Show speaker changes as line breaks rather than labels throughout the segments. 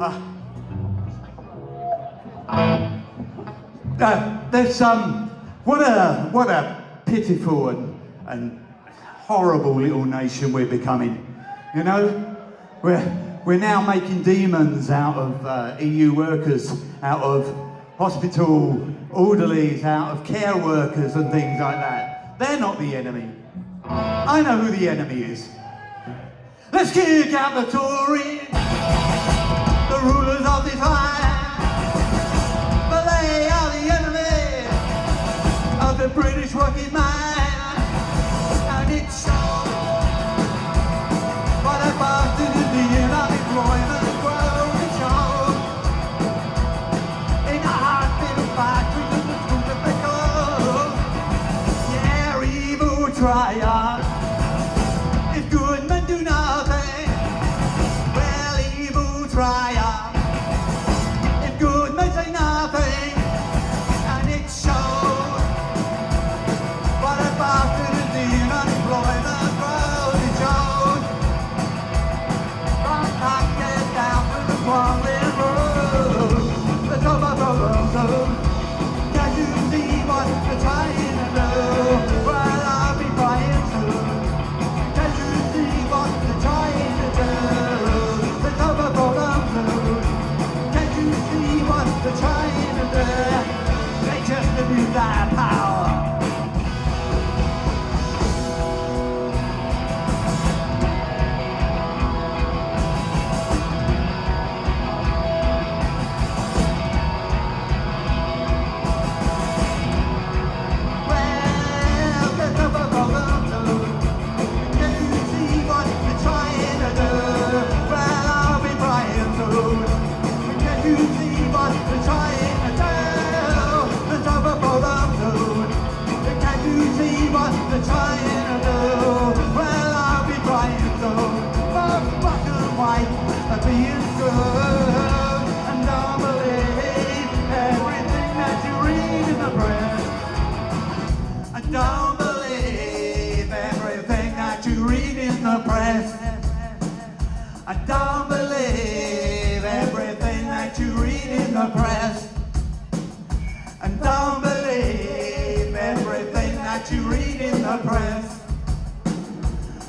Uh, there's um, what a what a pitiful and, and horrible little nation we're becoming. You know, we're we're now making demons out of uh, EU workers, out of hospital orderlies, out of care workers and things like that. They're not the enemy. I know who the enemy is. Let's kick out the Tories, rulers of this land. But they are the enemy of the British working man. And it's so what a bastard is the unemployment growth and show. In the hospital factories and the schools of Yeah, evil triumph. Their power. You see what they're trying to do? I don't believe everything that you read in the press. I don't believe everything that you read in the press. I don't believe everything that you read in the press. And don't believe everything that you read our prayers.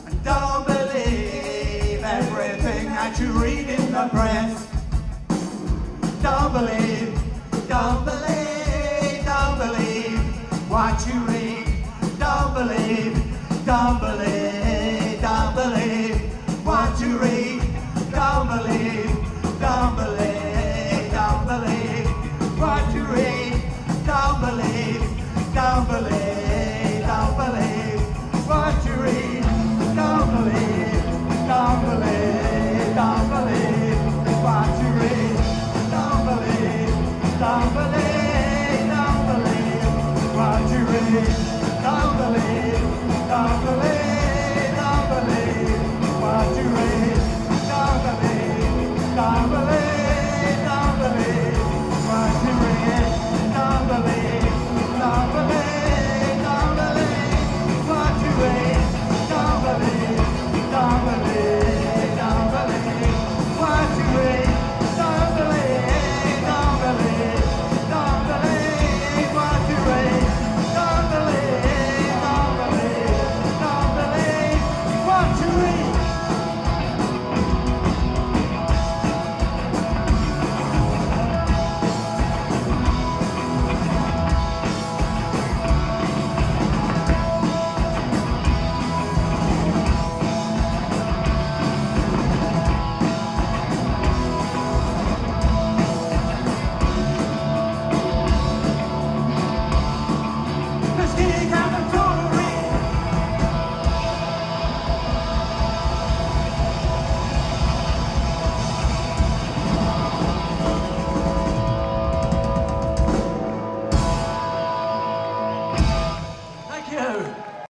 And don't believe everything that you read in the press. Don't believe, don't believe, don't believe what you read. Don't believe, don't believe, don't believe what you read. Don't believe, don't believe, don't believe what